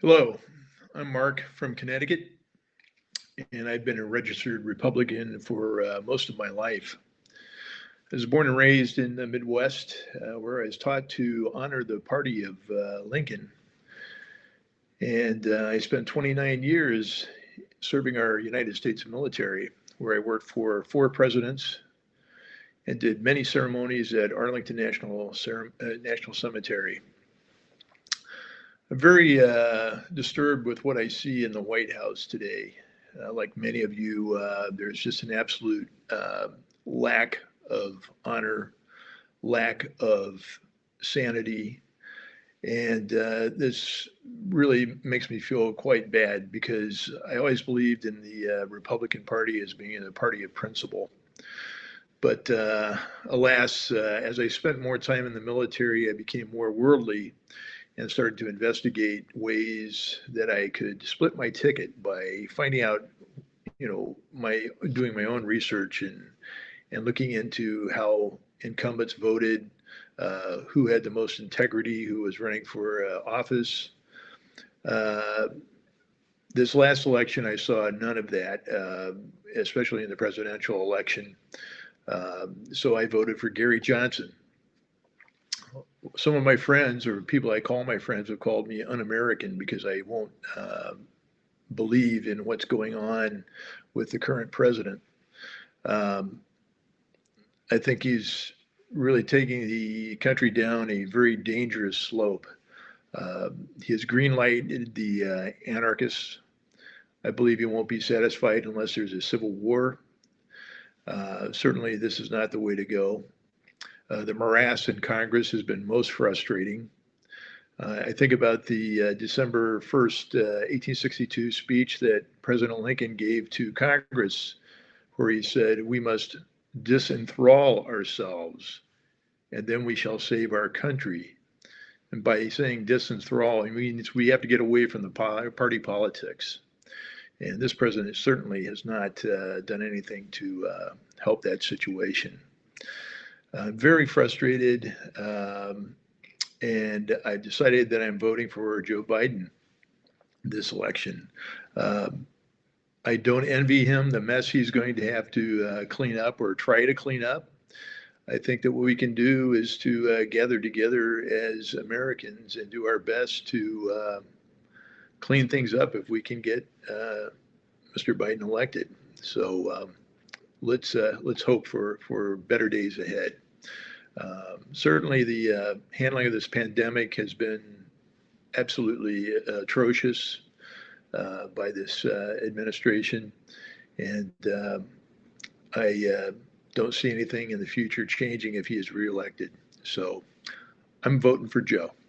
Hello, I'm Mark from Connecticut, and I've been a registered Republican for uh, most of my life. I was born and raised in the Midwest, uh, where I was taught to honor the party of uh, Lincoln. And uh, I spent 29 years serving our United States military, where I worked for four presidents and did many ceremonies at Arlington National, uh, National Cemetery. I'm very uh, disturbed with what I see in the White House today. Uh, like many of you, uh, there's just an absolute uh, lack of honor, lack of sanity. And uh, this really makes me feel quite bad because I always believed in the uh, Republican Party as being a party of principle. But alas, as I spent more time in the military, I became more worldly and started to investigate ways that I could split my ticket by finding out, you know, my doing my own research and and looking into how incumbents voted, uh, who had the most integrity, who was running for uh, office. Uh, this last election, I saw none of that, uh, especially in the presidential election. Um, so I voted for Gary Johnson some of my friends or people I call my friends have called me un-American because I won't uh, believe in what's going on with the current president. Um, I think he's really taking the country down a very dangerous slope. Uh, he has green lighted the uh, anarchists. I believe he won't be satisfied unless there's a civil war. Uh, certainly, this is not the way to go. Uh, the morass in Congress has been most frustrating. Uh, I think about the uh, December 1st, 1862 uh, speech that President Lincoln gave to Congress, where he said, We must disenthrall ourselves, and then we shall save our country. And by saying disenthrall, it means we have to get away from the party politics. And this president certainly has not uh, done anything to help that situation. I'm very frustrated, um, and I decided that I'm voting for Joe Biden this election. Um, I don't envy him the mess he's going to have to uh, clean up or try to clean up. I think that what we can do is to uh, gather together as Americans and do our best to uh, clean things up if we can get uh, Mr. Biden elected. So um, let's uh, let's hope for for better days ahead. Um, certainly, the uh, handling of this pandemic has been absolutely uh, atrocious uh, by this uh, administration, and um, I uh, don't see anything in the future changing if he is reelected. So, I'm voting for Joe.